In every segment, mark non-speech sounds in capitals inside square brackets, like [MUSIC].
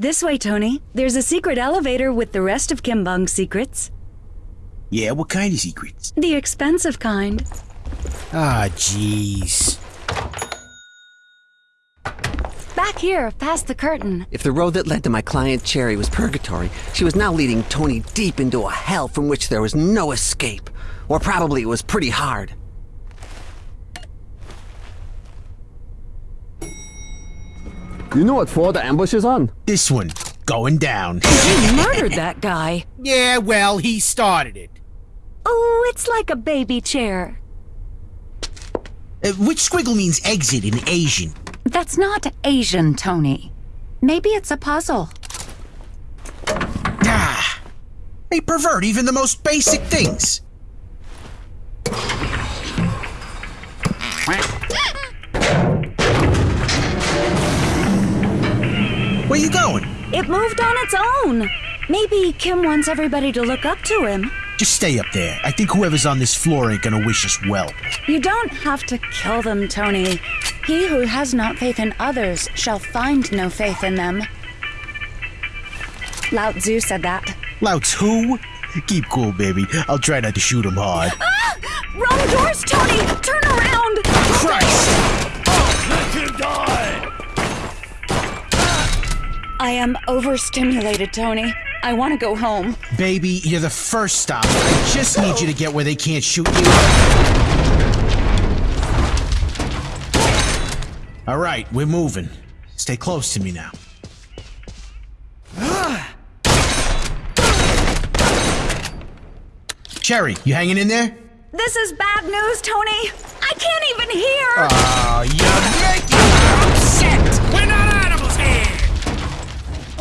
This way, Tony. There's a secret elevator with the rest of Kim Bung's secrets. Yeah, what kind of secrets? The expensive kind. Ah, jeez. Back here, past the curtain. If the road that led to my client Cherry was purgatory, she was now leading Tony deep into a hell from which there was no escape. Or probably it was pretty hard. You know what floor the ambush is on? This one, going down. You murdered that guy. yeah, well, he started it. Oh, it's like a baby chair. Uh, which squiggle means exit in Asian? That's not Asian, Tony. Maybe it's a puzzle. Ah, they pervert even the most basic things. Where you going? It moved on its own. Maybe Kim wants everybody to look up to him. Just stay up there. I think whoever's on this floor ain't gonna wish us well. You don't have to kill them, Tony. He who has not faith in others shall find no faith in them. Lao Tzu said that. Lao Tzu? Keep cool, baby. I'll try not to shoot him hard. Ah! Wrong doors, Tony! Turn around! Christ! I am overstimulated, Tony. I want to go home. Baby, you're the first stop. I just need you to get where they can't shoot you. All right, we're moving. Stay close to me now. Cherry, you hanging in there? This is bad news, Tony. I can't even hear. Oh, you make upset.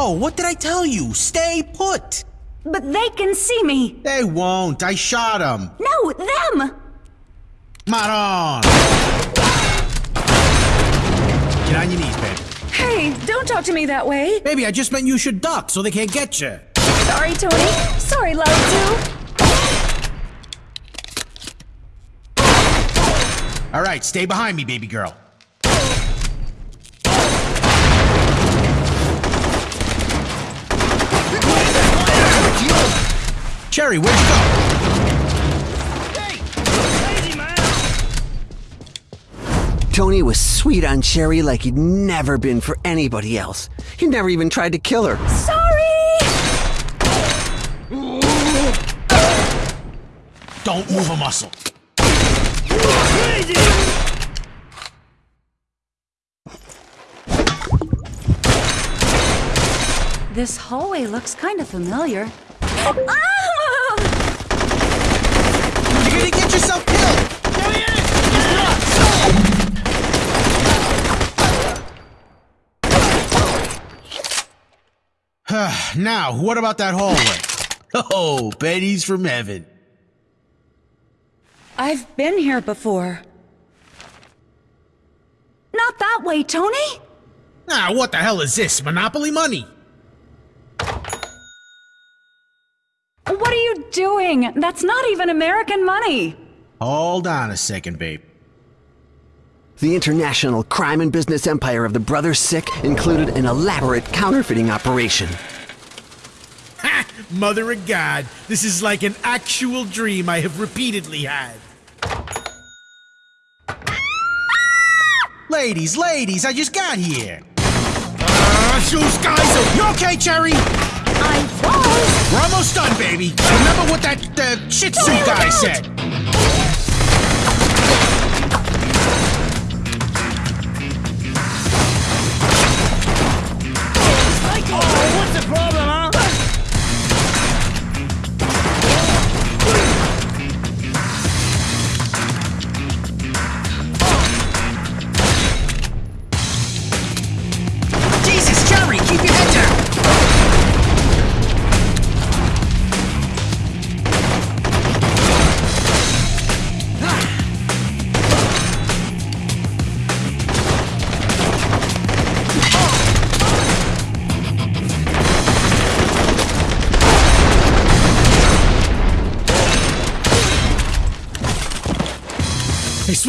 We're not animals here. Oh, what did I tell you? Stay put. but they can see me. They won't. I shot them. No, them. Maron. Get on your knees, baby. Hey, don't talk to me that way. Baby, I just meant you should duck so they can't get you. Sorry, Tony. Sorry, Lao Tzu. All right, stay behind me, baby girl. Cherry, where'd you go? Tony was sweet on Cherry like he'd never been for anybody else. He never even tried to kill her. Sorry. Don't move a muscle. This hallway looks kind of familiar. Ah! You're gonna get yourself killed. [SIGHS] now, what about that hallway? [LAUGHS] Oh, Betty's from heaven. I've been here before. Not that way, Tony. Ah, what the hell is this? Monopoly money? What are you doing? That's not even American money. Hold on a second, babe. The international crime and business empire of the Brothers Sick included an elaborate counterfeiting operation. Ha! Mother of God, this is like an actual dream I have repeatedly had. ladies, ladies, I just got here. Uh, shoes, guys, you okay, Cherry? I was. We're almost done, baby. Remember what that uh, shih tzu Look guy out! said.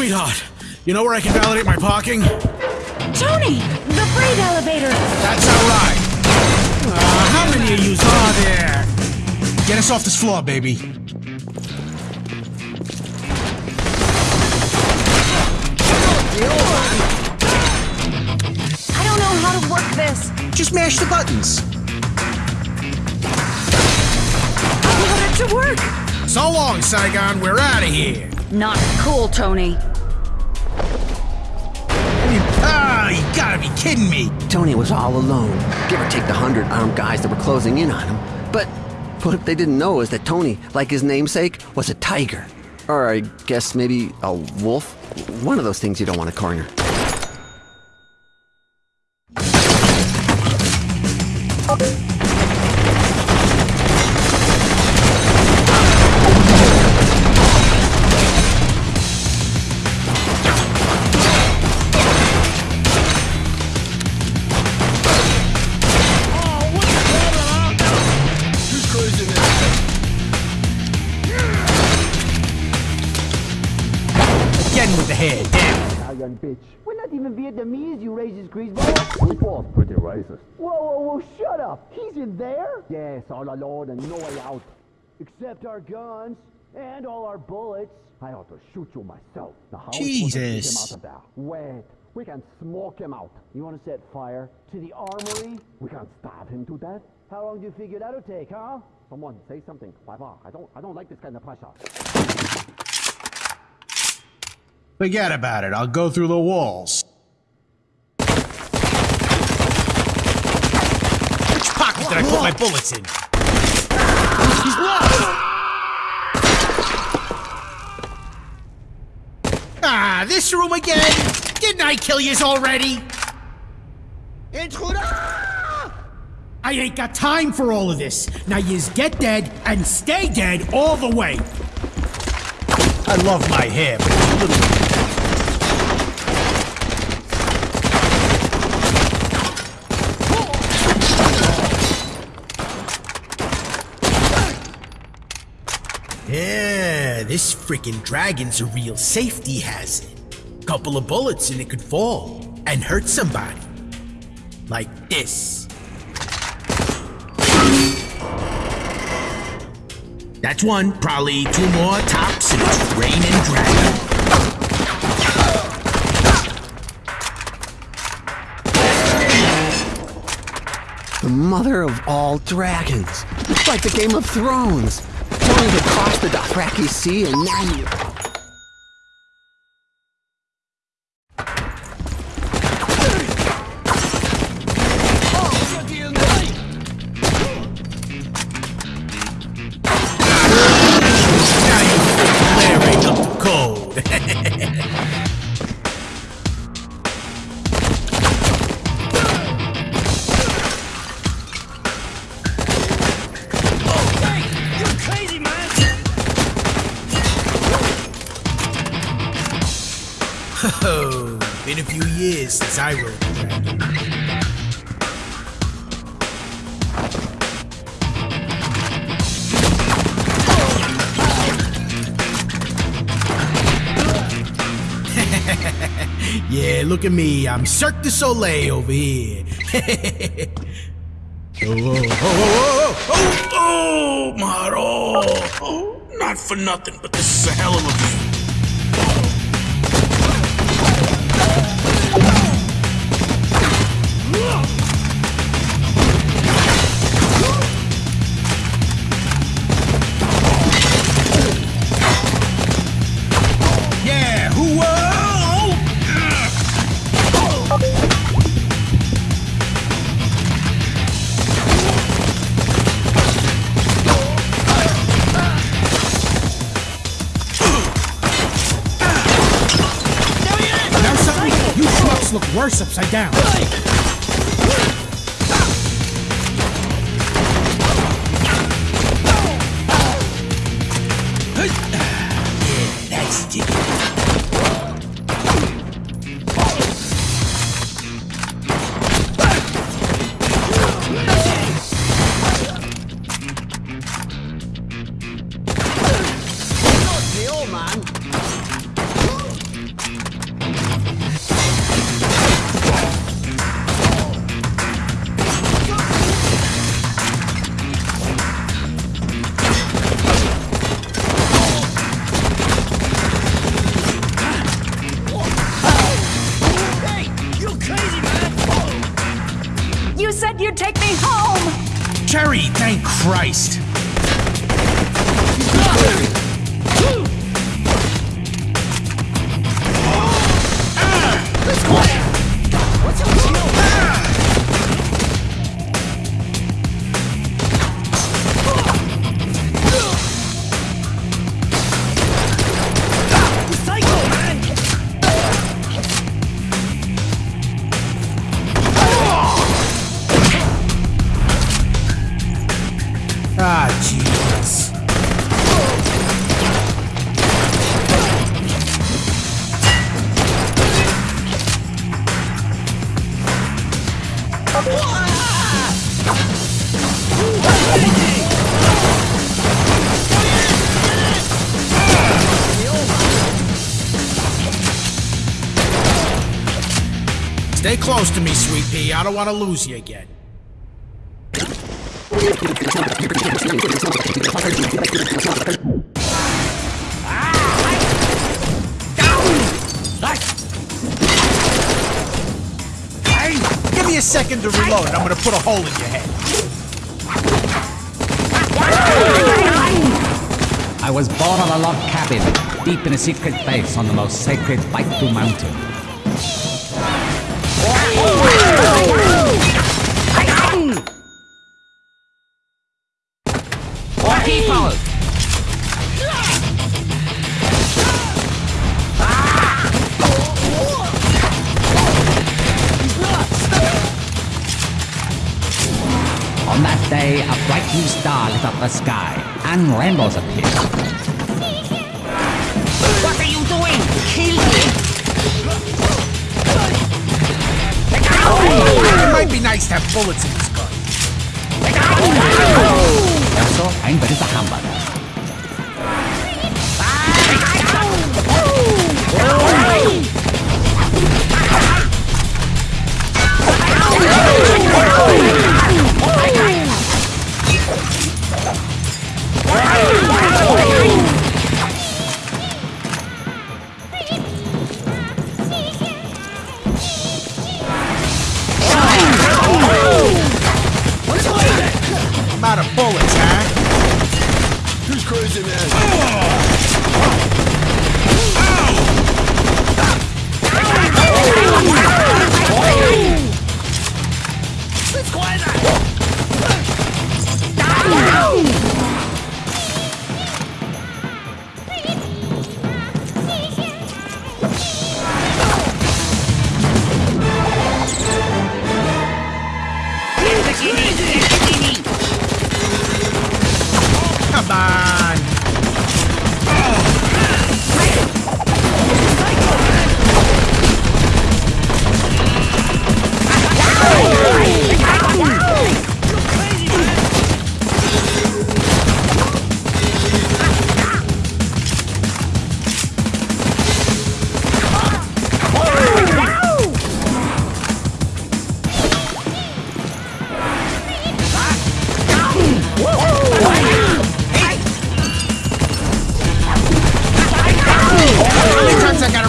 Sweetheart, you know where I can validate my parking? Tony, the freight elevator! That's all right. Uh, how many of you are there? Get us off this floor, baby. I don't know how to work this. Just mash the buttons. I got it to work! So long, Saigon, we're out of here! Not cool, Tony. Kidding me. Tony was all alone, give or take the hundred armed guys that were closing in on him. But what they didn't know is that Tony, like his namesake, was a tiger. Or I guess maybe a wolf? One of those things you don't want to corner. Bitch. We're not even Vietnamese, you racist greaseball. We both pretty racist. Whoa, whoa, whoa, shut up. He's in there? Yes, all alone and no way out. Except our guns and all our bullets. I ought to shoot you myself. Now, how are we supposed to get Jesus. him out of there? Wait, we can smoke him out. You want to set fire to the armory? We can starve him to death. How long do you figure that'll take, huh? Someone say something, Papa. I don't, I don't like this kind of pressure. Forget about it. I'll go through the walls. Which pocket did I put my bullets in? He's lost! Ah, this room again? Didn't I kill yous already? Intruder! I ain't got time for all of this. Now yous get dead and stay dead all the way. I love my hair, but it's a little Yeah, this freaking dragon's a real safety hazard. Couple of bullets and it could fall and hurt somebody. Like this. That's one, probably two more tops, and it's raining dragon. The mother of all dragons. It's like the Game of Thrones. Had crossed the Dothraki Sea and now you... Oh, been a few years since I rode the dragon. [LAUGHS] Yeah, look at me. I'm Cirque du Soleil over here. [LAUGHS] oh, oh, oh, oh, oh, oh, oh, oh, oh Maro. Oh, not for nothing, but this is a hell of a look worse upside down. Close to me, sweet pea. I don't want to lose you again. Hey, give me a second to reload. I'm gonna put a hole in your head. I was born on a log cabin, deep in a secret base on the most sacred Baitu mountain. Day, a bright new star lit up the sky, and rainbows appeared. What are you doing? Kill me! It might be nice to have bullets in this gun. Also, ein dritter Hamburger.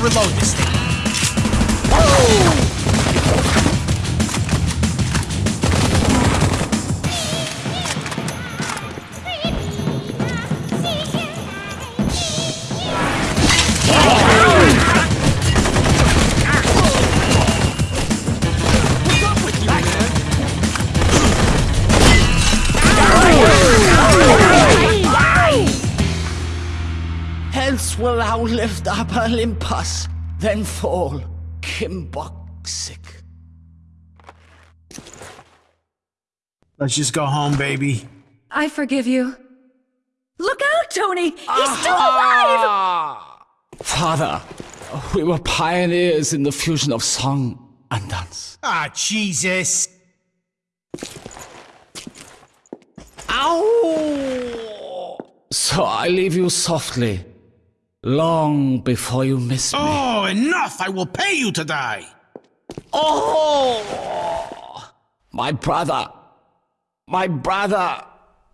Reload this thing? Hence will thou lift up Olympus, then fall Kimboxic. Let's just go home, baby. I forgive you. Look out, Tony! He's still alive! Father, we were pioneers in the fusion of song and dance. Ah, Jesus. Ow! So I leave you softly, long before you miss me. Oh, enough! I will pay you to die. Oh! My brother, my brother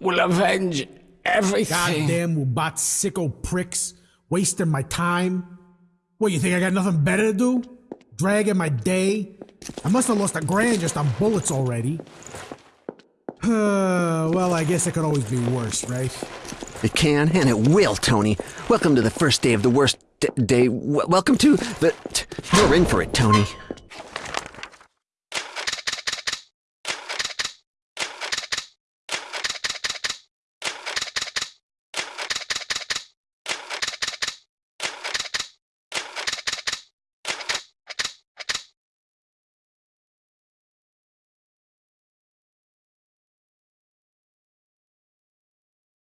will avenge everything. Goddamn Ubat sicko pricks. Wasting my time. What, you think I got nothing better to do? Dragging my day? I must have lost a grand just on bullets already. [SIGHS] Well, I guess it could always be worse, right? It can and it will, Tony. Welcome to the first day of the worst day. Welcome to the. You're in for it, Tony.